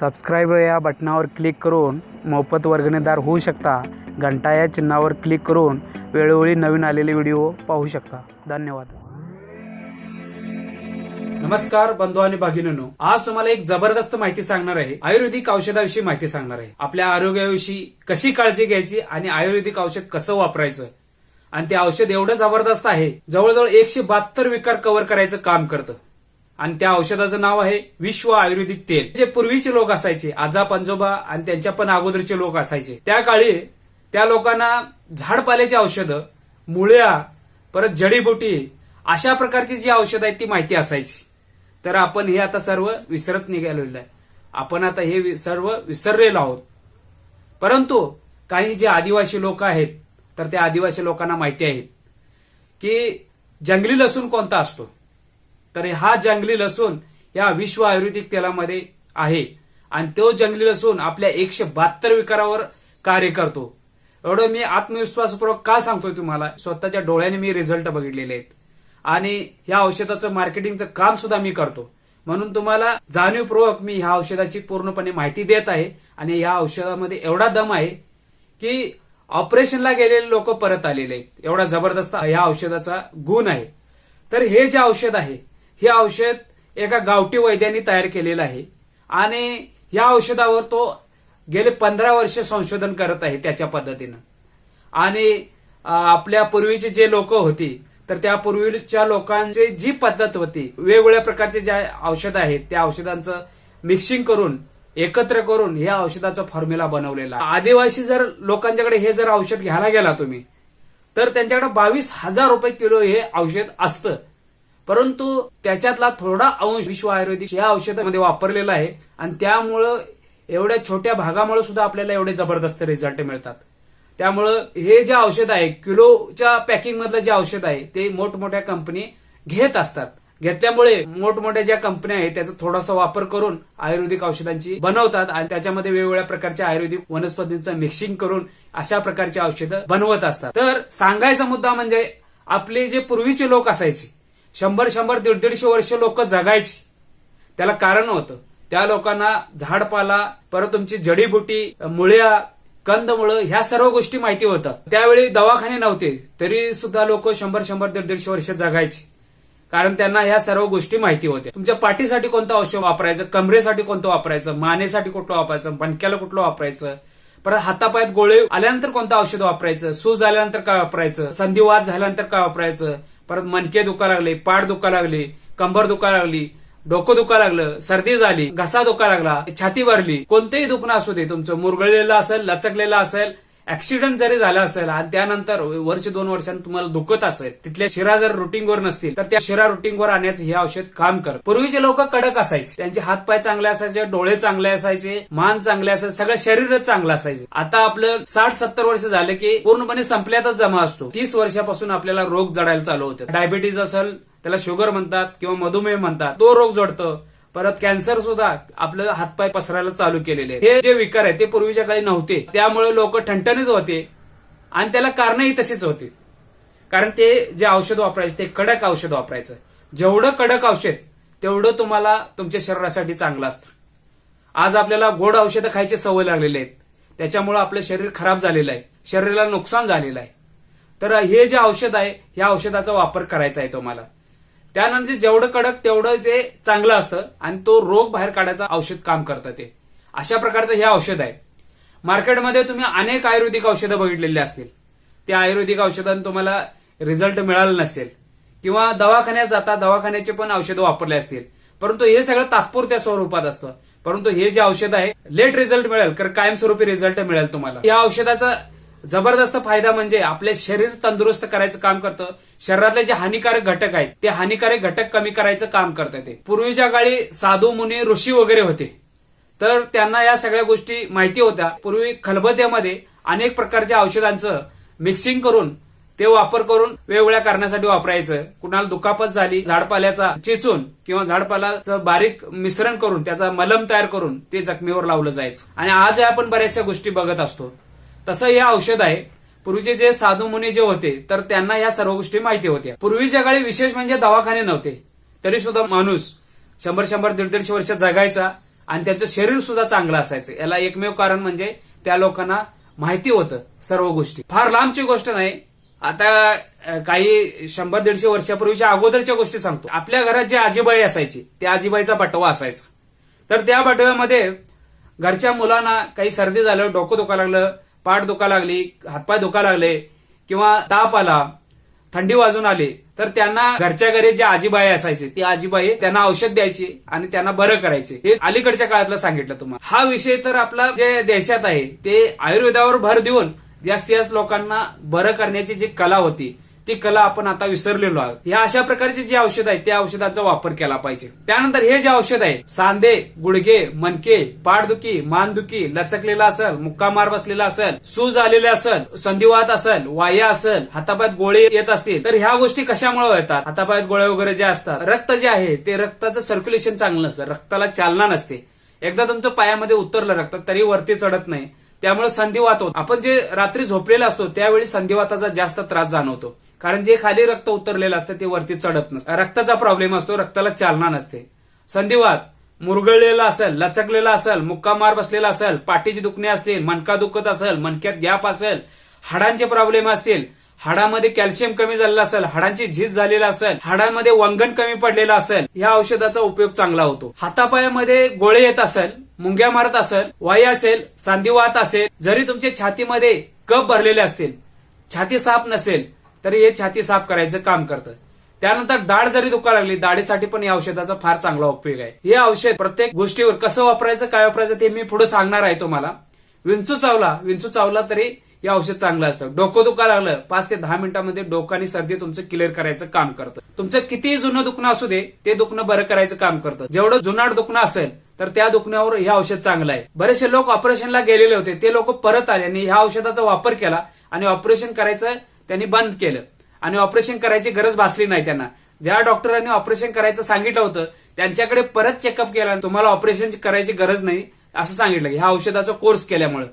Subscribe या बटनावर click करून मोफत वर्गणीदार होऊ शकता. घंटा या चिन्हावर क्लिक करून वेळोवेळी नवीन आलेले व्हिडिओ पाहू शकता. धन्यवाद. नमस्कार बंधू आणि भगिनीनो. आज तुम्हाला एक जबरदस्त माहिती सांगणार आहे. आयुर्वेदिक औषधाविषयी माहिती सांगणार आहे. आपल्या आरोग्याविषयी कशी काळजी घ्यायची आणि आयुर्वेदिक औषध कसं वापरायचं? आणि ते औषध एवढं जबरदस्त आहे जवळजवळ एकशे बहात्तर विकार कव्हर करायचं काम करतं. आणि त्या औषधाचं नाव आहे विश्व आयुर्वेदिक तेल. जे पूर्वीचे लोक असायचे आजा पंजोबा आणि त्यांच्या पण अगोदरचे लोक असायचे. त्या काळी त्या लोकांना झाडपाल्याची औषधं मुळ्या परत जडीबुटी अशा प्रकारची जी औषधं आहेत ती माहिती असायची. तर आपण हे आता सर्व विसरत निघालेलं आहे. आपण आता हे वि- सर्व विसरलेलो आहोत. परंतु काही जे आदिवासी लोक आहेत तर त्या आदिवासी लोकांना माहिती आहे की जंगली लसूण कोणता असतो? तर हा जंगली लसूण या विश्व आयुर्वेदिक तेलामध्ये आहे. आणि तो जंगली लसूण आपल्या एकशे बहात्तर विकारावर कार्य करतो. एवढं मी आत्मविश्वासपूर्वक का सांगतोय तुम्हाला? स्वतःच्या डोळ्याने मी रिझल्ट बघितलेले आहेत. आणि ह्या औषधाचं मार्केटिंगचं काम सुद्धा मी करतो. म्हणून तुम्हाला जाणीवपूर्वक मी ह्या औषधाची पूर्णपणे माहिती देत आहे. आणि ह्या औषधामध्ये एवढा दम आहे की ऑपरेशनला गेलेले लोक परत आलेले आहेत. एवढा जबरदस्त ह्या औषधाचा गुण आहे. तर हे जे औषध आहे हे औषध एका गावठी वैद्यांनी तयार केलेलं आहे. आणि या औषधावर तो गेले पंधरा वर्ष संशोधन करत आहे त्याच्या पद्धतीनं. आणि आपल्या पूर्वीचे जे लोक होती तर त्या पूर्वीच्या लोकांची जी पद्धत होती वेगवेगळ्या प्रकारचे ज्या औषध आहेत त्या औषधांचं मिक्सिंग करून एकत्र करून या औषधाचा फॉर्म्युला बनवलेला. आदिवासी जर लोकांच्याकडे हे जर औषध घ्यायला गेला तुम्ही तर त्यांच्याकडे बावीस हजार रुपये किलो हे औषध असतं. परंतु त्याच्यातला थोडा अंश विश्व आयुर्वेदिक या औषधामध्ये वापरलेला आहे आणि त्यामुळं एवढ्या छोट्या भागामुळे सुद्धा आपल्याला एवढे जबरदस्त रिझल्ट मिळतात. त्यामुळं हे जे औषध आहे किलोच्या पॅकिंग मधलं जे औषध आहे ते मोठमोठ्या कंपनी घेत असतात. घेतल्यामुळे मोठमोठ्या ज्या कंपन्या आहेत त्याचा थोडासा वापर करून आयुर्वेदिक औषधांची बनवतात आणि त्याच्यामध्ये वेगवेगळ्या प्रकारच्या आयुर्वेदिक वनस्पतींचं मिक्सिंग करून अशा प्रकारची औषधं बनवत असतात. तर सांगायचा मुद्दा म्हणजे आपले जे पूर्वीचे लोक असायचे शंभर शंभर दीड दीडशे वर्ष लोक जगायची. त्याला कारण होतं. त्या लोकांना झाडपाला परत तुमची जडीबुटी मुळ्या कंदमुळं ह्या सर्व गोष्टी माहिती होतात त्यावेळी दवाखाने नव्हते. तरी सुद्धा लोक शंभर शंभर दीड दीडशे वर्ष जगायची. कारण त्यांना ह्या सर्व गोष्टी माहिती होत्या. तुमच्या पाठीसाठी कोणतं औषध वापरायचं? कमरेसाठी कोणतं वापरायचं? मानेसाठी कुठलं वापरायचं? मणक्याला कुठलं वापरायचं? परत हातापायात गोळे आल्यानंतर कोणतं औषध वापरायचं? सूज आल्यानंतर काय वापरायचं? संधिवाद झाल्यानंतर काय वापरायचं? परत मणके दुखा लागले पाठ दुखा लागले कंबर दुखा लागली डोकं दुखा लागलं सर्दी झाली घसा दुखा लागला छाती भरली. कोणतेही दुखणं असू दे तुमचं मुरगळलेलं असेल लचकलेलं असेल ऍक्सिडेंट जरी झाला असेल आणि त्यानंतर वर्ष दोन वर्षांनी तुम्हाला दुखत असेल तिथल्या शिरा जर रुटीनवर नसतील तर त्या शिरा रुटीनवर आणण्याचं हे औषध काम करत. पूर्वीचे लोक कडक असायचे. त्यांचे हातपाय चांगले असायचे डोळे चांगले असायचे मान चांगले असायचे सगळं शरीरच चांगलं असायचे. आता आपलं साठ सत्तर वर्ष झालं की पूर्णपणे संपल्यातच जमा असतो. तीस वर्षापासून आपल्याला रोग जडायला चालू होते डायबिटीज असेल त्याला शुगर म्हणतात किंवा मधुमेह म्हणतात तो रोग जडतो. परत कॅन्सर सुद्धा आपलं हातपाय पसरायला चालू केलेले हे जे विकार आहेत ते पूर्वीच्या काळी नव्हते. त्यामुळे लोक ठणठणीत होते आणि त्याला कारणही तसेच होते. कारण ते जे औषध वापरायचे ते कडक औषध वापरायचं. जेवढं कडक औषध तेवढं तुम्हाला तुमच्या शरीरासाठी चांगलं असतं. आज आपल्याला गोड औषधं खायची सवय लागलेली आहेत. त्याच्यामुळे आपलं शरीर खराब झालेलं आहे. शरीराला नुकसान झालेलं आहे. तर हे जे औषध आहे या औषधाचा वापर करायचा आहे तुम्हाला. त्यानंतर जेवढं कडक तेवढं ते चांगलं असतं आणि तो रोग बाहेर काढायचं औषध काम करतं ते. अशा प्रकारचं हे औषध आहे. मार्केटमध्ये तुम्ही अनेक आयुर्वेदिक औषधं बघितलेली असतील. त्या आयुर्वेदिक औषधांनी तुम्हाला रिझल्ट मिळाला नसेल. किंवा दवाखान्यात जाता दवाखान्याचे पण औषधं वापरले असतील. परंतु हे सगळं तात्पुरत्या स्वरूपात असतं. परंतु हे जे औषध आहे लेट रिझल्ट मिळेल तर कायमस्वरूपी रिझल्ट मिळेल तुम्हाला. या औषधाचा जबरदस्त फायदा म्हणजे आपले शरीर तंदुरुस्त करायचं काम करतं. शरीरातले जे हानिकारक घटक आहेत ते हानिकारक घटक कमी करायचं काम करतं ते. पूर्वीच्या काळी साधू मुनी ऋषी वगैरे होते. तर त्यांना या सगळ्या गोष्टी माहिती होत्या. पूर्वी खलबत्यामध्ये अनेक प्रकारच्या औषधांचं मिक्सिंग करून ते वापर करून वेगवेगळ्या कारणासाठी वापरायचं. कुणाला दुखापत झाली झाडपाल्याचा चेचून किंवा झाडपाल्याचं बारीक मिश्रण करून त्याचा मलम तयार करून ते जखमीवर लावलं जायचं. आणि आज आपण बऱ्याचशा गोष्टी बघत असतो. तसं हे औषध आहे. पूर्वीचे जे साधू मुनी जे होते तर त्यांना या सर्व गोष्टी माहिती होत्या. पूर्वीच्या काळी विशेष म्हणजे दवाखाने नव्हते. तरी सुद्धा माणूस शंभर शंभर दीड दीडशे वर्ष जगायचा आणि त्याचं शरीर सुद्धा चांगलं असायचं. याला एकमेव कारण म्हणजे त्या लोकांना माहिती होतं सर्व गोष्टी. फार लांबची गोष्ट नाही. आता काही शंभर दीडशे वर्षापूर्वीच्या अगोदरच्या गोष्टी सांगतो. आपल्या घरात जे आजीबाई असायची त्या आजीबाईचा बटवा असायचा. तर त्या बटव्यामध्ये घरच्या मुलांना काही सर्दी झालं डोकं दुखा लागलं पाठ दुखा लागली हातपाय दुखा लागले किंवा ताप आला थंडी वाजून आली तर त्यांना घरच्या घरी जे आजीबाई असायचे ती आजीबाई त्यांना औषध द्यायची आणि त्यांना बरं करायचे. हे अलीकडच्या काळातलं सांगितलं तुम्हाला. हा विषय तर आपला जे देशात आहे ते आयुर्वेदावर भर देऊन जास्तीत जास्त लोकांना बरं करण्याची जी कला होती ती कला आपण आता विसरलेलो आहोत. या अशा प्रकारचे जे औषध आहे त्या औषधाचा वापर केला पाहिजे. त्यानंतर हे जे औषध आहे सांधे गुडघे मनके पाठदुखी मानदुखी लचकलेला असेल मुक्का मार बसलेला असेल सूज आलेले असेल संधिवात असेल वाया असेल हातापायात गोळे येत असतील तर ह्या गोष्टी कशामुळे येतात हातापायात गोळे वगैरे जे असतात रक्त जे आहे ते रक्ताचं सर्क्युलेशन चांगलं नसतं रक्ताला चालना नसते. एकदा तुमचं पायामध्ये उतरलं रक्त तरी वरती चढत नाही. त्यामुळे संधिवात होतो. आपण जे रात्री झोपलेला असतो त्यावेळी संधिवाताचा जास्त त्रास जाणवतो. कारण जे खाली रक्त उतरलेलं असतं ते वरती चढत नसतं. रक्ताचा प्रॉब्लेम असतो रक्ताला चालना नसते. संधिवात मुरगळलेला असेल लचकलेला असेल मुक्का मार बसलेला असेल पाठीची दुखणे असतील मणका दुखत असेल मणक्यात गॅप असेल हाडांचे प्रॉब्लेम असतील हाडामध्ये कॅल्शियम कमी झालेलं असेल हाडांची झीज झालेला असेल हाडांमध्ये वंगण कमी पडलेलं असेल या औषधाचा उपयोग चांगला होतो. हातापायामध्ये गोळे येत असेल मुंग्या मारत असेल वाई असेल सांधिवात असेल जरी तुमच्या छातीमध्ये कप भरलेले असतील छाती साफ नसेल तरी हे छाती साफ करायचं काम करतं. त्यानंतर दाढ जरी दुखा लागली दाढीसाठी पण या औषधाचा फार चांगला उपयोग आहे. हे औषध प्रत्येक गोष्टीवर कसं वापरायचं काय वापरायचं ते मी पुढे सांगणार आहे तुम्हाला. विंचू चावला विंचू चावला तरी हे औषध चांगलं असतं. डोकं दुखा लागलं पाच ते दहा मिनिटांमध्ये डोकं आणि सर्दी तुमचं क्लिअर करायचं काम करतं. तुमचं कितीही जुनं दुखणं असू दे ते दुखणं बरं करायचं काम करतं. जेवढं जुनाट दुखणं असेल तर त्या दुखण्यावर हे औषध चांगलं आहे. बरेचसे लोक ऑपरेशनला गेलेले होते ते लोक परत आले आणि ह्या औषधाचा वापर केला आणि ऑपरेशन करायचं त्यांनी बंद केलं. आणि ऑपरेशन करायची गरज भासली नाही त्यांना. ज्या डॉक्टरांनी ऑपरेशन करायचं सांगितलं होतं त्यांच्याकडे परत चेकअप केला आणि तुम्हाला ऑपरेशन करायची गरज नाही असं सांगितलं. ह्या औषधाचा कोर्स केल्यामुळे.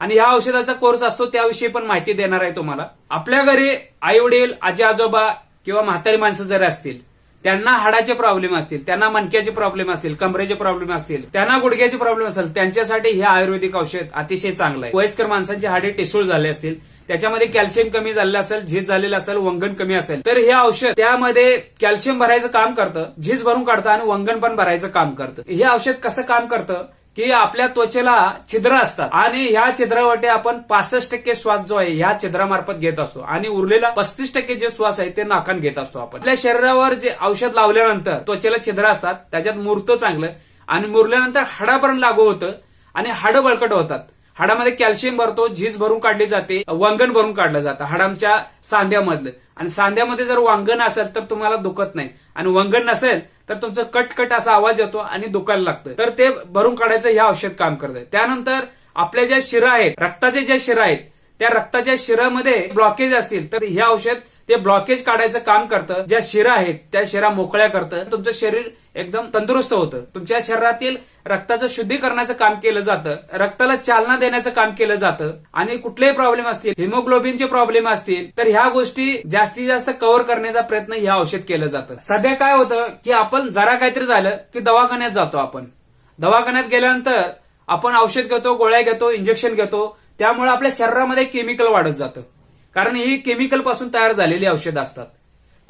आणि ह्या औषधाचा कोर्स असतो त्याविषयी पण माहिती देणार आहे तुम्हाला. आपल्या घरी आई वडील आजी आजोबा किंवा म्हातारी माणसं जरी असतील त्यांना हाडाचे प्रॉब्लेम असतील त्यांना मणक्याचे प्रॉब्लेम असतील कमरेचे प्रॉब्लेम असतील त्यांना गुडघ्याचे प्रॉब्लेम असेल त्यांच्यासाठी हे आयुर्वेदिक औषध अतिशय चांगलं आहे. वयस्कर माणसांची हाडे टिसूळ झाले असतील त्याच्यामध्ये कॅल्शियम कमी झालेलं असेल झीज झालेलं असेल वंगण कमी असेल. तर हे औषध त्यामध्ये कॅल्शियम भरायचं काम करतं झीज भरून काढतं आणि वंगण पण भरायचं काम करतं. हे औषध कसं काम करतं? की आपल्या त्वचेला छिद्र असतात आणि ह्या छिद्रावटे आपण पासष्ट टक्के श्वास जो आहे ह्या छिद्रामार्फत घेत असतो. आणि उरलेला पस्तीस टक्के जे श्वास आहे ते नाकान घेत असतो आपण. आपल्या शरीरावर जे औषध लावल्यानंतर त्वचेला छिद्र असतात त्याच्यात मुरतं चांगलं आणि मुरल्यानंतर हाडापर्यंत लागू होतं आणि हाडं बळकट होतात. हाडामध्ये कॅल्शियम भरतो झीज भरून काढली जाते वांगण भरून काढलं जातं हाडांच्या सांध्यामधलं. आणि सांध्यामध्ये जर वांगण असेल तर तुम्हाला दुखत नाही. आणि वंगण नसेल तर तुमचं कटकट असा आवाज येतो आणि दुखायला लागतं. तर ते भरून काढायचं हे औषध काम करतं. त्यानंतर आपल्या ज्या शिरा आहेत रक्ताचे ज्या शिरा आहेत त्या रक्ताच्या शिरामध्ये ब्लॉकेज असतील तर हे औषध ते ब्लॉकेज काढायचं काम करतं. ज्या शिरा आहेत त्या शिरा मोकळ्या करतं. तुमचं शरीर एकदम तंदुरुस्त होतं. तुमच्या शरीरातील रक्ताचं शुद्धीकरणाचं काम केलं जातं रक्ताला चालना देण्याचं काम केलं जातं आणि कुठलेही प्रॉब्लेम असतील हिमोग्लोबिनचे प्रॉब्लेम असतील तर ह्या गोष्टी जास्तीत जास्त कव्हर करण्याचा प्रयत्न हे औषध केलं जातं. सध्या काय होतं की आपण जरा काहीतरी झालं की दवाखान्यात जातो आपण. दवाखान्यात गेल्यानंतर आपण औषध घेतो गोळ्या घेतो इंजेक्शन घेतो त्यामुळे आपल्या शरीरामध्ये केमिकल वाढत जातं. कारण ही केमिकलपासून तयार झालेली औषधं असतात.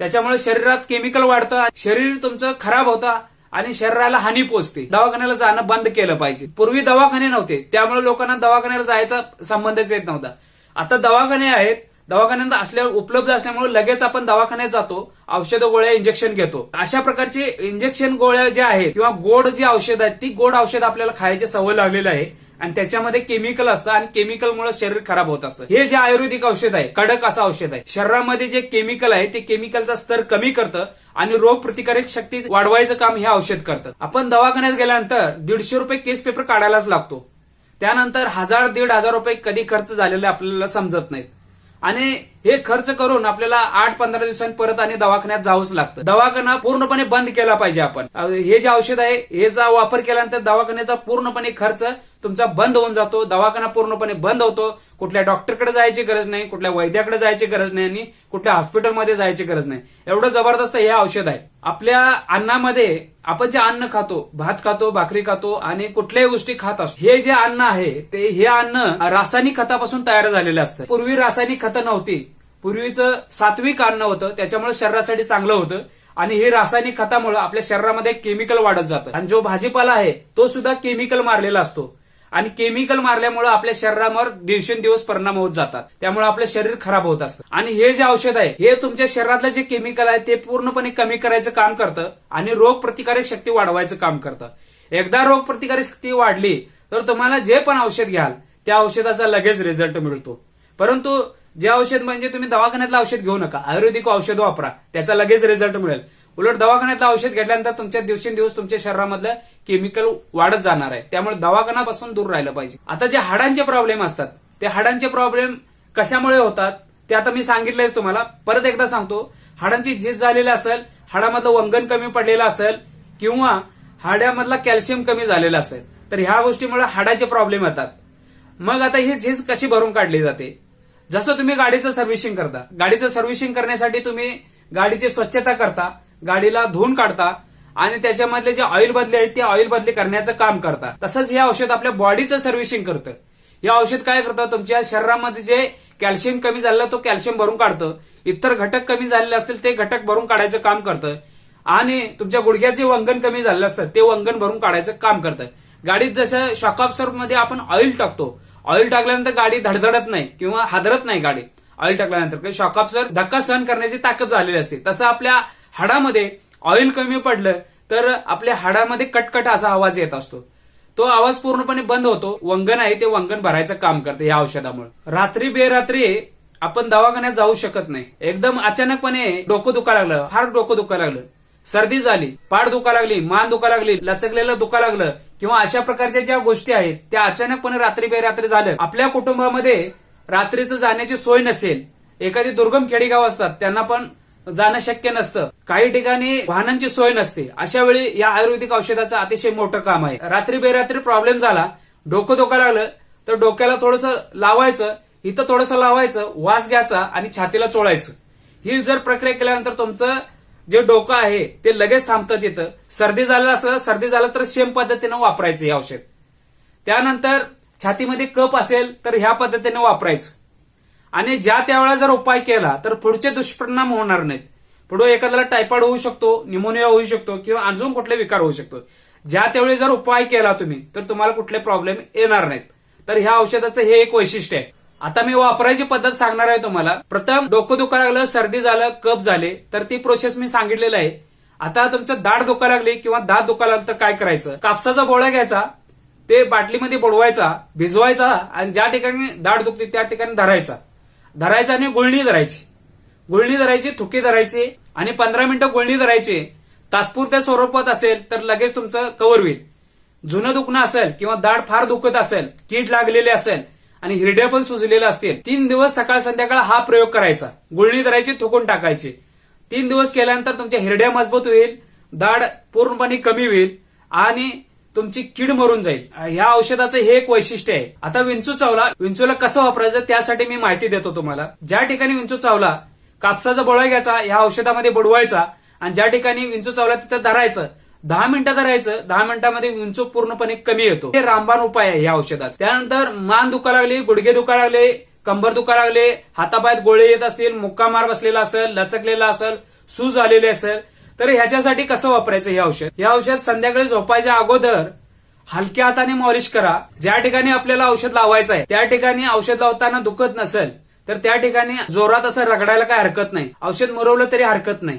त्याच्यामुळे शरीरात केमिकल वाढतं शरीर तुमचं खराब होतं आणि शरीराला हानी पोचते दवाखान्याला जाणं बंद केलं पाहिजे. पूर्वी दवाखाने नव्हते. त्यामुळे लोकांना दवाखान्याला जायचा संबंधच येत नव्हता. आता दवाखाने आहेत. दवाखान्यात असल्या उपलब्ध असल्यामुळे लगेच आपण दवाखान्यात जातो. औषध गोळ्या इंजेक्शन घेतो. अशा प्रकारचे इंजेक्शन गोळ्या ज्या आहेत किंवा गोड जी औषध आहेत ती गोड औषध आपल्याला खायची सवय लागलेली आहे. आणि त्याच्यामध्ये केमिकल असतं आणि केमिकलमुळे शरीर खराब होत असतं. हे जे आयुर्वेदिक औषध आहे कडक असं औषध आहे. शरीरामध्ये जे केमिकल आहे ते केमिकलचा स्तर कमी करतं आणि रोग प्रतिकारक शक्ती वाढवायचं काम हे औषध करतं. आपण दवाखान्यात गेल्यानंतर दीडशे रुपये केस पेपर काढायलाच लागतो. त्यानंतर हजार दीड हजार रुपये कधी खर्च झालेले आपल्याला समजत नाहीत. आणि हे खर्च करून आपल्याला आठ पंधरा दिवसांनी परत आणि दवाखान्यात जावंच लागतं. दवाखाना पूर्णपणे बंद केला पाहिजे आपण. हे जे औषध आहे हे जा वापर केल्यानंतर दवाखान्याचा पूर्णपणे खर्च तुमचा बंद होऊन जातो. दवाखाना पूर्णपणे बंद होतो. कुठल्या डॉक्टरकडे जायची गरज नाही कुठल्या वैद्याकडे जायची गरज नाही आणि कुठल्या हॉस्पिटलमध्ये जायची गरज नाही. एवढं जबरदस्त हे औषध आहे. आपल्या अन्नामध्ये आपण जे अन्न खातो भात खातो भाकरी खातो आणि कुठल्याही गोष्टी खात असतो. हे जे अन्न आहे ते हे अन्न रासायनिक खतापासून तयार झालेलं असतं. पूर्वी रासायनिक खतं नव्हती. पूर्वीचं सात्विक अन्न होतं त्याच्यामुळे शरीरासाठी चांगलं होतं. आणि हे रासायनिक खतामुळे आपल्या शरीरामध्ये केमिकल वाढत जातं. आणि जो भाजीपाला आहे तो सुद्धा केमिकल मारलेला असतो. आणि केमिकल मारल्यामुळे आपल्या शरीरावर दिवसेंदिवस परिणाम होत जातात. त्यामुळे आपलं शरीर खराब होत असतं. आणि हे जे औषध आहे हे तुमच्या शरीरातलं जे केमिकल आहे ते पूर्णपणे कमी करायचं काम करतं. आणि रोग प्रतिकारक शक्ती वाढवायचं काम करतं. एकदा रोग प्रतिकारक शक्ती वाढली तर तुम्हाला जे पण औषध घ्याल त्या औषधाचा लगेच रिझल्ट मिळतो. परंतु जे औषध म्हणजे तुम्ही दवाखान्यातलं औषध घेऊ नका. आयुर्वेदिक औषध वापरा. त्याचा लगेच रिझल्ट मिळेल. उलट दवाखान्यातलं औषध घेतल्यानंतर तुमच्या दिवसेंदिवस तुमच्या शरीरामधलं केमिकल वाढत जाणार आहे. त्यामुळे दवाखान्यापासून दूर राहिलं पाहिजे. आता जे हाडांचे प्रॉब्लेम असतात ते हाडांचे प्रॉब्लेम कशामुळे होतात ते आता मी सांगितलंयच तुम्हाला. परत एकदा सांगतो. हाडांची झीज झालेली असेल हाडामधलं वंगण कमी पडलेलं असेल किंवा हाड्यामधला कॅल्शियम कमी झालेला असेल तर ह्या गोष्टीमुळे हाडाचे प्रॉब्लेम येतात. मग आता ही झीज कशी भरून काढली जाते? जसं तुम्ही गाडीचं सर्व्हिसिंग करता गाडीचं सर्व्हिसिंग करण्यासाठी तुम्ही गाडीची स्वच्छता करता गाडीला धुवून काढता आणि त्याच्यामधले जे ऑइल बदली आहेत ते ऑइल बदली करण्याचं काम करता. तसंच हे औषध आपल्या बॉडीचं सर्व्हिसिंग करतं. हे औषध काय करतं? तुमच्या शरीरामध्ये जे कॅल्शियम कमी झालेलं तो कॅल्शियम भरून काढतं. इतर घटक कमी झालेले असतील ते घटक भरून काढायचं काम करतं. आणि तुमच्या गुडघ्याचे वंगण कमी झालेलं असतं ते वंगण भरून काढायचं काम करतं. गाडीत जसं शॉकमध्ये आपण ऑइल टाकतो ऑइल टाकल्यानंतर गाडी धडधडत नाही किंवा हादरत नाही गाडी. ऑइल टाकल्यानंतर शॉकअपसर धक्का सहन करण्याची ताकद झालेली असते. तसं आपल्या हाडामध्ये ऑइल कमी पडलं तर आपल्या हाडामध्ये कटकट असा आवाज येत असतो. तो आवाज पूर्णपणे बंद होतो. वंगण आहे ते वंगण भरायचं काम करते या औषधामुळे. रात्री बेरात्री आपण दवाखान्यात जाऊ शकत नाही. एकदम अचानकपणे डोकं दुखा लागलं फार डोकं दुखा लागलं सर्दी झाली पाठ दुखा लागली मान दुखा लागली लचकलेलं दुखा लागलं किंवा अशा प्रकारच्या ज्या गोष्टी आहेत त्या अचानकपणे रात्री बेरात्री झालं आपल्या कुटुंबामध्ये रात्रीचं जाण्याची सोय नसेल. एखादी दुर्गम खेडेगाव असतात त्यांना पण जाणं शक्य नसतं. काही ठिकाणी वाहनांची सोय नसते. अशा वेळी या आयुर्वेदिक औषधाचं अतिशय मोठं काम आहे. रात्री बेरात्री प्रॉब्लेम झाला डोकं धोका लागलं तर डोक्याला थोडंसं लावायचं इथं थोडंसं लावायचं वास घ्यायचा आणि छातीला चोळायचं. ही जर प्रक्रिया केल्यानंतर तुमचं जे डोकं आहे ते लगेच थांबतात तिथं सर्दी झालं असं सर्दी झालं तर सेम पद्धतीनं वापरायचं हे औषध. त्यानंतर छातीमध्ये कप असेल तर ह्या पद्धतीने वापरायचं. आणि ज्या त्यावेळेला जर उपाय केला तर पुढचे दुष्परिणाम होणार नाहीत. पुढे एखाद्याला टायफॉइड होऊ शकतो निमोनिया होऊ शकतो किंवा अजून कुठले विकार होऊ शकतो. ज्या त्यावेळी जर उपाय केला तुम्ही तर तुम्हाला कुठले प्रॉब्लेम येणार नाहीत. तर ह्या औषधाचं हे एक वैशिष्ट्य आहे. आता मी वापरायची पद्धत सांगणार आहे तुम्हाला. प्रथम डोकं दुखा लागलं सर्दी झालं कप झाले तर ती प्रोसेस मी सांगितलेलं आहे. आता तुमचं दाढ दुखा लागली किंवा दात दुखा लागलं तर काय करायचं? कापसाचा गोळा घ्यायचा ते बाटलीमध्ये बुडवायचा भिजवायचा आणि ज्या ठिकाणी दाढ दुखते त्या ठिकाणी धरायचा. धरायचा आणि गुळणी धरायची. गुळणी धरायची थुकी धरायची आणि पंधरा मिनिटं गुळणी धरायची. तात्पुरत्या स्वरूपात असेल तर लगेच तुमचं कव्हर होईल. जुनं दुखणं असेल किंवा दाढ फार दुखत असेल कीड लागलेली असेल आणि हिरड्या पण सुजलेल्या असतील. तीन दिवस सकाळ संध्याकाळ हा प्रयोग करायचा. गुळणी धरायची थुकून टाकायची. तीन दिवस केल्यानंतर तुमच्या हिरड्या मजबूत होईल दाढ पूर्णपणे कमी होईल आणि तुमची कीड मरून जाईल. ह्या औषधाचं हे एक वैशिष्ट्य आहे. आता विंचू चावला विंचूला कसं वापरायचं त्यासाठी मी माहिती देतो तुम्हाला. ज्या ठिकाणी विंचू चावला कापसाचा बोळा घ्यायचा ह्या औषधामध्ये बुडवायचा आणि ज्या ठिकाणी विंचू चावला तिथं धरायचं दहा मिनिटं करायचं दहा मिनिटांमध्ये विंचू पूर्णपणे कमी येतो. हे रामबाण उपाय आहे या औषधात त्यानंतर मान दुखा लागली गुडघे दुखा लागले कंबर दुखा लागले हातापायात गोळे येत असतील मुक्का मार बसलेला असेल लचकलेला असेल सूज आलेली असेल तर ह्याच्यासाठी कसं वापरायचं हे औषध? हे औषध संध्याकाळी झोपायच्या अगोदर हलक्या हाताने मॉलिश करा. ज्या ठिकाणी आपल्याला औषध लावायचं आहे त्या ठिकाणी औषध लावताना दुखत नसेल तर त्या ठिकाणी जोरात असं रगडायला काही हरकत नाही. औषध मरवलं तरी हरकत नाही.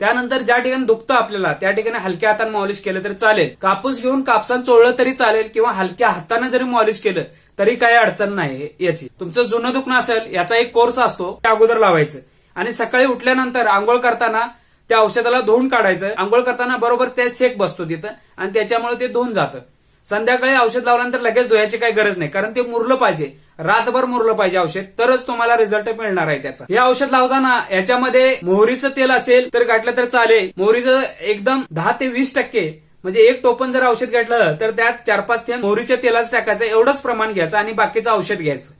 त्यानंतर ज्या ठिकाणी दुखतं आपल्याला त्या ठिकाणी हलक्या हाताने मॉलिश केलं तरी चालेल. कापूस घेऊन कापसात चोळलं तरी चालेल किंवा हलक्या हाताने जरी मॉलिश केलं तरी काही अडचण नाही याची. तुमचं जुनं दुखणं असेल याचा एक कोर्स असतो त्या अगोदर लावायचं. आणि सकाळी उठल्यानंतर आंघोळ करताना त्या औषधाला धुवून काढायचं. आंघोळ करताना बरोबर ते शेक बसतो तिथं आणि त्याच्यामुळे ते धुवून जातं. संध्याकाळी औषध लावल्यानंतर लगेच धुयाची काही गरज नाही कारण ते मुरलं पाहिजे. रातभर मुरलं पाहिजे औषध. तरच तुम्हाला रिझल्ट मिळणार आहे त्याचा. हे औषध लावताना याच्यामध्ये मोहरीचं तेल असेल तर घातलं तर चालेल. मोहरीचं एकदम दहा ते वीस टक्के म्हणजे एक टोपण जर औषध घेतलं तर त्यात चार पाच थेंब मोहरीच्या तेलाचं टाकायचं एवढंच प्रमाण घ्यायचं आणि बाकीचं औषध घ्यायचं.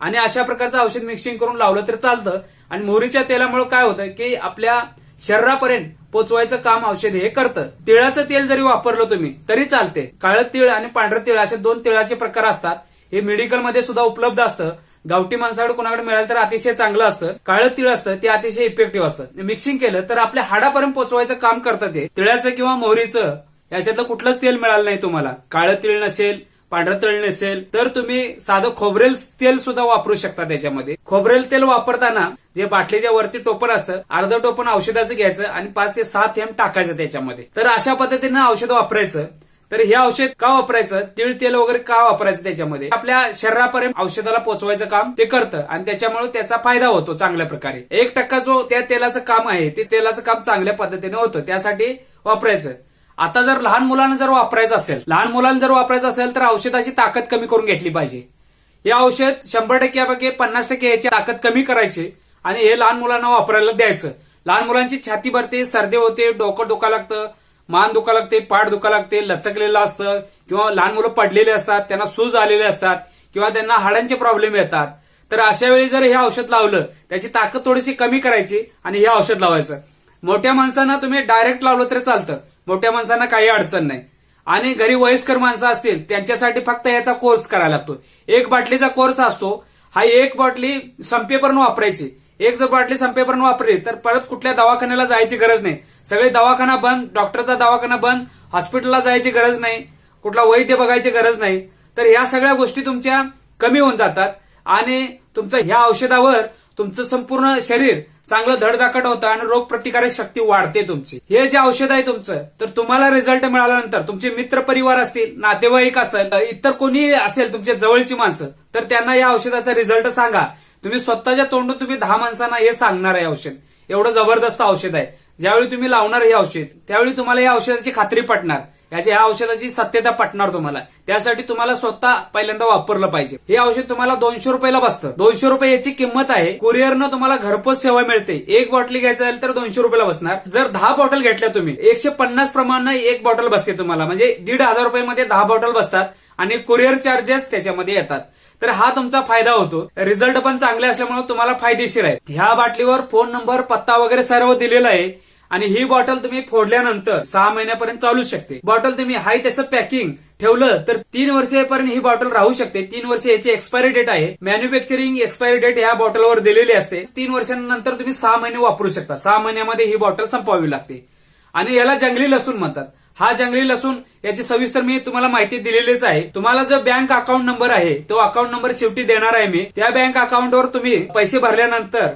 आणि अशा प्रकारचं औषध मिक्सिंग करून लावलं तर चालतं. आणि मोहरीच्या तेलामुळे काय होतं की आपल्या शरीरापर्यंत पोचवायचं काम औषध हे करतं. तिळाचं तेल जरी वापरलं तुम्ही तरी चालते. काळं तीळ आणि पांढरं तीळ असे दोन तिळाचे प्रकार असतात. हे मेडिकलमध्ये सुद्धा उपलब्ध असतं. गावठी माणसाकडे कोणाकडे मिळालं तर अतिशय चांगलं असतं. काळं तीळ असतं ते अतिशय इफेक्टिव्ह असतं. मिक्सिंग केलं तर आपल्या हाडापर्यंत पोचवायचं काम करतं ते. तिळाचं किंवा मोहरीचं याच्यातलं कुठलंच तेल मिळालं नाही तुम्हाला. काळं तीळ नसेल पांढरं तळ नसेल तर तुम्ही साधं खोबरेल तेल सुद्धा वापरू शकता त्याच्यामध्ये. खोबरेल तेल वापरताना जे बाटलीच्या वरती टोपण असतं अर्ध टोपण औषधाचं घ्यायचं आणि पाच ते सात थेंब टाकायचं त्याच्यामध्ये. तर अशा पद्धतीनं औषध वापरायचं. तर हे औषध का वापरायचं? तिळ तेल वगैरे का वापरायचं त्याच्यामध्ये? आपल्या शरीरापर्यंत औषधाला पोचवायचं काम ते करतं आणि त्याच्यामुळे त्याचा फायदा होतो चांगल्या प्रकारे. एक टक्का जो त्या तेलाचं काम आहे ते तेलाचं काम चांगल्या पद्धतीने होतं. त्यासाठी वापरायचं. आता जर लहान मुलांना जर वापरायचं असेल लहान मुलांना जर वापरायचं असेल तर औषधाची ताकद कमी करून घेतली पाहिजे. हे औषध शंभर टक्क्यापैकी पन्नास टक्के याची ताकद कमी करायची आणि हे लहान मुलांना वापरायला द्यायचं. लहान मुलांची छाती भरते सर्दी होते डोकं दुखा लागतं मान दुखा लागते पाठ दुखा लागते लचकलेलं असतं किंवा लहान मुलं पडलेले असतात त्यांना सूज आलेले असतात किंवा त्यांना हाडांचे प्रॉब्लेम येतात. तर अशा वेळी जर हे औषध लावलं त्याची ताकद थोडीशी कमी करायची आणि हे औषध लावायचं. मोठ्या माणसांना तुम्ही डायरेक्ट लावलं तरी चालतं. मोठ्या माणसांना काही अडचण नाही. आणि घरी वयस्कर माणसं असतील त्यांच्यासाठी फक्त याचा कोर्स करायला लागतो एक बाटलीचा कोर्स असतो हा एक बाटली संपेपर्यंत वापरायची. एक जर बाटली संपेपर्यंत वापरली तर परत कुठल्या दवाखान्याला जायची गरज नाही. सगळे दवाखाना बंद डॉक्टरचा दवाखाना बंद हॉस्पिटलला जायची गरज नाही कुठला वैद्य बघायची गरज नाही. तर ह्या सगळ्या गोष्टी तुमच्या कमी होऊन जातात आणि तुमचं ह्या औषधावर तुमचं संपूर्ण शरीर चांगलं धडधाकट होतं आणि रोगप्रतिकारक शक्ती वाढते तुमची. हे जे औषध आहे तुमचं तर तुम्हाला रिझल्ट मिळाल्यानंतर तुमचे मित्र परिवार असतील नातेवाईक असेल इतर कोणी असेल तुमच्या जवळची माणसं तर त्यांना या औषधाचा रिझल्ट सांगा. तुम्ही स्वतःच्या तोंडून तुम्ही दहा माणसांना हे सांगणार आहे औषध. एवढं जबरदस्त औषध आहे. ज्यावेळी तुम्ही लावणार हे औषध त्यावेळी तुम्हाला या औषधाची खात्री पटणार. याची ह्या औषधाची सत्यता पटणार तुम्हाला. त्यासाठी तुम्हाला स्वतः पहिल्यांदा वापरलं पाहिजे. हे औषध तुम्हाला दोनशे रुपयाला बसतं. दोनशे रुपये याची किंमत आहे. कुरिअरनं तुम्हाला घरपोच सेवा मिळते. एक बॉटली घ्यायचं असेल तर दोनशे रुपयाला बसणार. जर दहा बॉटल घेतल्या तुम्ही एकशे पन्नास प्रमाणे एक बॉटल बसते तुम्हाला. म्हणजे दीड हजार रुपयामध्ये दहा बॉटल बसतात आणि कुरिअर चार्जेस त्याच्यामध्ये येतात. तर हा तुमचा फायदा होतो. रिझल्ट पण चांगले असल्यामुळे तुम्हाला फायदेशीर आहे. ह्या बाटलीवर फोन नंबर पत्ता वगैरे सर्व दिलेला आहे. आणि ही बॉटल तुम्ही फोडल्यानंतर सहा महिन्यापर्यंत चालू शकते. बॉटल तुम्ही हाय त्याचं पॅकिंग ठेवलं तर तीन वर्षेपर्यंत ही बॉटल राहू शकते. तीन वर्ष याची एक्सपायरी डेट आहे. मॅन्युफॅक्चरिंग एक्सपायरी डेट या बॉटलवर दिलेली असते. तीन वर्षांनंतर तुम्ही सहा महिने वापरू शकता. सहा महिन्यामध्ये ही बॉटल संपवावी लागते. आणि याला जंगली लसूण म्हणतात. हा जंगली लसूण याची सविस्तर मी तुम्हाला माहिती दिलेलीच आहे. तुम्हाला जो बँक अकाउंट नंबर आहे तो अकाउंट नंबर शेवटी देणार आहे मी. त्या बँक अकाउंटवर तुम्ही पैसे भरल्यानंतर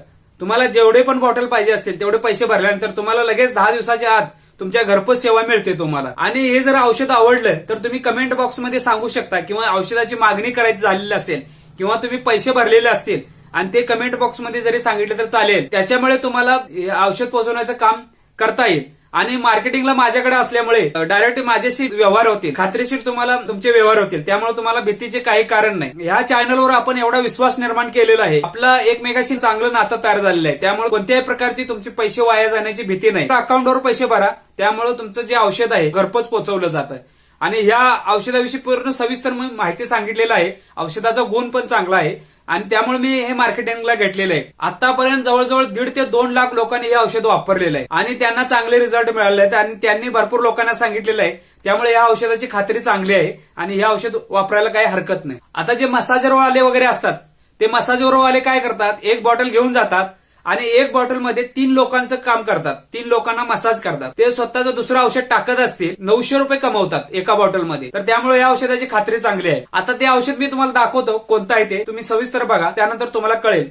तुम्हाला जेवढे पण बॉटल पाहिजे असतील तेवढे पैसे भरल्यानंतर तुम्हाला लगेच दहा दिवसाच्या आत तुमच्या घरपोच सेवा मिळते तुम्हाला. आणि हे जर औषध आवडलं तर तुम्ही कमेंट बॉक्समध्ये सांगू शकता किंवा औषधाची मागणी करायची झालेली असेल किंवा तुम्ही पैसे भरलेले असतील आणि ते कमेंट बॉक्समध्ये जरी सांगितलं तर चालेल. त्याच्यामुळे तुम्हाला औषध पोहोचवण्याचं काम करता येईल. आणि मार्केटिंगला माझ्याकडे असल्यामुळे डायरेक्ट माझ्याशी व्यवहार होतील. खात्रीशीर तुम्हाला तुमचे व्यवहार होतील. त्यामुळे तुम्हाला भीतीचे काही कारण नाही. या चॅनलवर आपण एवढा विश्वास निर्माण केलेला आहे. आपला एकमेकाशी चांगलं नातं तयार झालेलं आहे. त्यामुळे कोणत्याही प्रकारची तुमचे पैसे वाया जाण्याची भीती नाही. अकाउंटवर पैसे भरा. त्यामुळे तुमचं जे औषध आहे घरपोच पोहोचवलं जातं आणि या औषधाविषयी पूर्ण सविस्तर मी माहिती सांगितलेलं आहे. औषधाचा गुण पण चांगला आहे. आणि त्यामुळे मी हे मार्केटिंगला घेतलेलं आहे. आतापर्यंत जवळजवळ दीड ते दोन लाख लोकांनी हे औषध वापरलेलं आहे. आणि त्यांना चांगले रिझल्ट मिळाले आहेत आणि त्यांनी भरपूर लोकांना सांगितलेलं आहे. त्यामुळे या औषधाची खात्री चांगली आहे आणि हे औषध वापरायला काही हरकत नाही. आता जे मसाजरवाले वगैरे असतात ते मसाजरवाले काय करतात? एक बॉटल घेऊन जातात आणि एक बॉटलमध्ये तीन लोकांचं काम करतात. तीन लोकांना मसाज करतात. ते स्वतःचं दुसरं औषध टाकत असतील नऊशे रुपये कमवतात एका बॉटलमध्ये तर त्यामुळे या औषधाची खात्री चांगली आहे. आता ते औषध मी तुम्हाला दाखवतो कोणतं आहे ते. तुम्ही सविस्तर बघा. त्यानंतर तुम्हाला कळेल.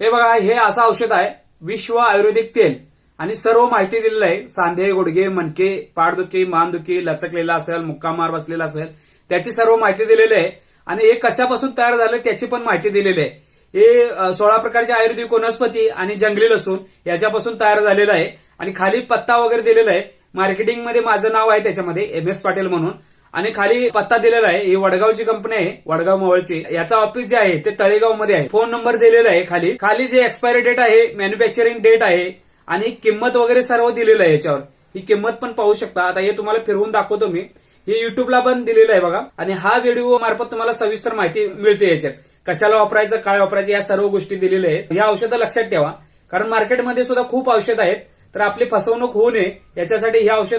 हे बघा हे असं औषध आहे. विश्व आयुर्वेदिक तेल. आणि सर्व माहिती दिलेलं आहे. सांधे गुडघे मणके पाठदुखी मानदुखी लचकलेला असेल मुक्कामार बसलेला असेल. त्याची सर्व माहिती दिलेली आहे. आणि हे कशापासून तयार झालं त्याची पण माहिती दिलेली आहे. हे सोळा प्रकारचे आयुर्वेदिक वनस्पती आणि जंगली लसूण याच्यापासून तयार झालेलं आहे. आणि खाली पत्ता वगैरे दिलेला आहे. मार्केटिंगमध्ये माझं नाव आहे त्याच्यामध्ये एम एस पाटील म्हणून. आणि खाली पत्ता दिलेला आहे. ही वडगावची कंपनी आहे वडगाव मोवळची याचा ऑफिस जे आहे ते तळेगावमध्ये आहे. फोन नंबर दिलेला आहे खाली. खाली जे एक्सपायरी डेट आहे मॅन्युफॅक्चरिंग डेट आहे आणि किंमत वगैरे सर्व दिलेलं आहे याच्यावर. ही किंमत पण पाहू शकता. आता हे तुम्हाला फिरवून दाखवतो मी. हे युट्यूबला पण दिलेलं आहे बघा. आणि हा व्हिडिओ मार्फत तुम्हाला सविस्तर माहिती मिळते याच्यात. कशाला वापरायचं काय वापरायचं या सर्व गोष्टी दिलेल्या आहेत. या औषधं लक्षात ठेवा. कारण मार्केटमध्ये सुद्धा खूप औषध आहेत. तर आपली फसवणूक होऊ नये. याच्यासाठी हे औषध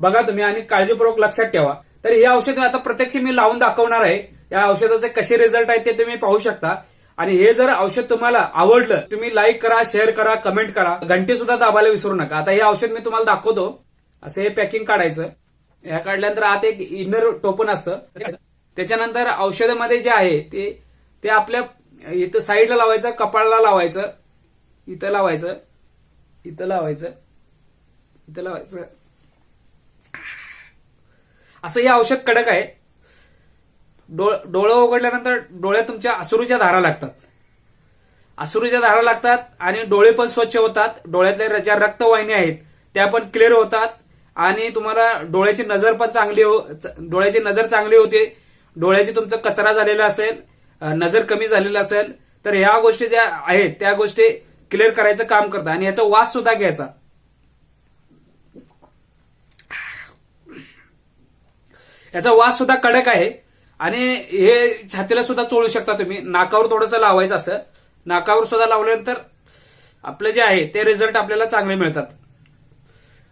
बघा तुम्ही आणि काळजीपूर्वक लक्षात ठेवा. तर हे औषध आता प्रत्यक्ष मी लावून दाखवणार आहे. या औषधाचे कसे रिझल्ट आहेत ते तुम्ही पाहू शकता. आणि हे जर औषध तुम्हाला आवडलं तुम्ही लाईक करा शेअर करा कमेंट करा. घंटे सुद्धा दाबायला विसरू नका. आता हे औषध मी तुम्हाला दाखवतो. असं हे पॅकिंग काढायचं. ह्या काढल्यानंतर आत एक इनर टोपन असतं. त्याच्यानंतर औषधामध्ये जे आहे ते ते आपल्या इथं साईडला लावायचं कपाळाला लावायचं इथं लावायचं इथं लावायचं इथं लावायचं. असं हे औषध कडक आहे. डोळ डोळं उघडल्यानंतर डोळ्या तुमच्या असुरूच्या धारा लागतात. असुरूच्या धारा लागतात आणि डोळे पण स्वच्छ होतात. डोळ्यातल्या ज्या रक्तवाहिन्या आहेत त्या पण क्लिअर होतात. आणि तुम्हाला डोळ्याची नजर पण चांगली हो च- डोळ्याची नजर चांगली होते. डोळ्याची तुमचा कचरा झालेला असेल नजर कमी झालेला असेल तर ह्या गोष्टी ज्या आहेत त्या गोष्टी क्लिअर करायचं काम करतात आणि याचा वास सुद्धा घ्यायचा. याचा वास सुद्धा कडक आहे. आणि हे छातीला सुद्धा चोळू शकता तुम्ही. नाकावर थोडंसं लावायचं असं. नाकावर सुद्धा लावल्यानंतर आपलं जे आहे ते रिझल्ट आपल्याला चांगले मिळतात.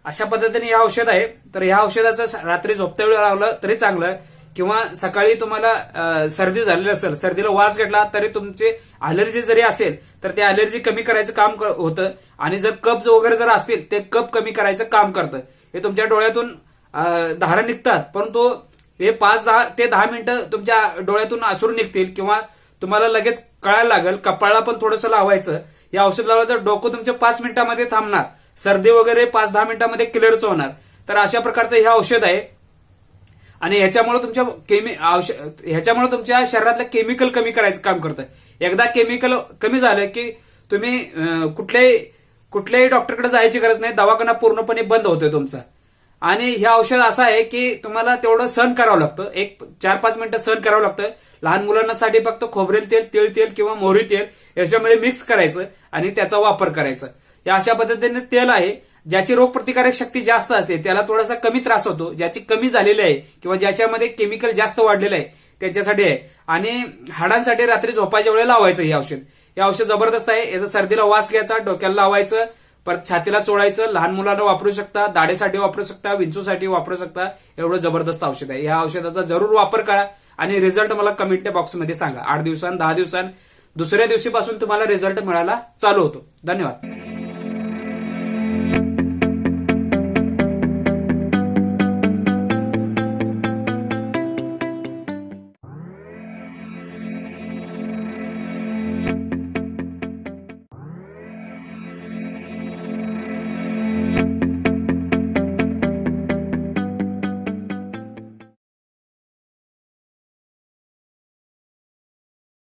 अशा पद्धतीने हे औषध आहे. तर ह्या औषधाचं रात्री झोपत्या वेळी लावलं तरी चांगलं. किंवा सकाळी तुम्हाला सर्दी झालेली असेल सर्दीला वास घेतला तरी तुमची अलर्जी जरी असेल तर ते अलर्जी कमी करायचं काम क- होतं. आणि जर कब्ज वगैरे जर असतील ते कप कमी करायचं काम करतं. हे तुमच्या डोळ्यातून धारा निघतात. परंतु हे पाच दहा ते दहा मिनिटं तुमच्या डोळ्यातून आसूर निघतील किंवा तुम्हाला लगेच कळायला लागेल. कपाळाला पण थोडंसं लावायचं. या औषध लावलं तर डोकं तुमच्या पाच मिनिटामध्ये थांबणार. सर्दी वगैरे पाच दहा मिनिटांमध्ये क्लिअरच होणार. तर अशा प्रकारचं हे औषध आहे. आणि ह्याच्यामुळे तुमच्या केमी ह्याच्यामुळे तुमच्या शरीरातलं केमिकल कमी करायचं काम करतं एकदा केमिकल कमी झालं की तुम्ही कुठल्याही कुठल्याही डॉक्टरकडे जायची गरज नाही. दवाखाना पूर्णपणे बंद होतोय तुमचा. आणि हे औषध असं आहे की तुम्हाला तेवढं सहन करावं लागतं. एक चार पाच मिनिटं सहन करावं लागतं. लहान मुलांसाठी फक्त खोबरेल तेल तिळ तेल किंवा मोहरी तेल याच्यामध्ये मिक्स करायचं आणि त्याचा वापर करायचा. या अशा पद्धतीने तेल आहे ज्याची रोगप्रतिकारक शक्ती जास्त असते त्याला थोडासा कमी त्रास होतो ज्याची कमी झालेली आहे किंवा ज्याच्यामध्ये केमिकल जास्त वाढलेलं आहे त्याच्यासाठी आहे. आणि हाडांसाठी रात्री झोपायच्या वेळेला लावायचं हे औषध. हे औषध जबरदस्त आहे याचा सर्दीला वास घ्यायचा डोक्याला लावायचं परत छातीला चोळायचं लहान मुलांना वापरू शकता दाढेसाठी वापरू शकता विंचूसाठी वापरू शकता एवढं जबरदस्त औषध आहे. या औषधाचा जरूर वापर करा आणि रिझल्ट मला कमेंट बॉक्समध्ये सांगा. आठ दिवसां दहा दिवसां दुसऱ्या दिवशीपासून तुम्हाला रिझल्ट मिळायला चालू होतो. धन्यवाद.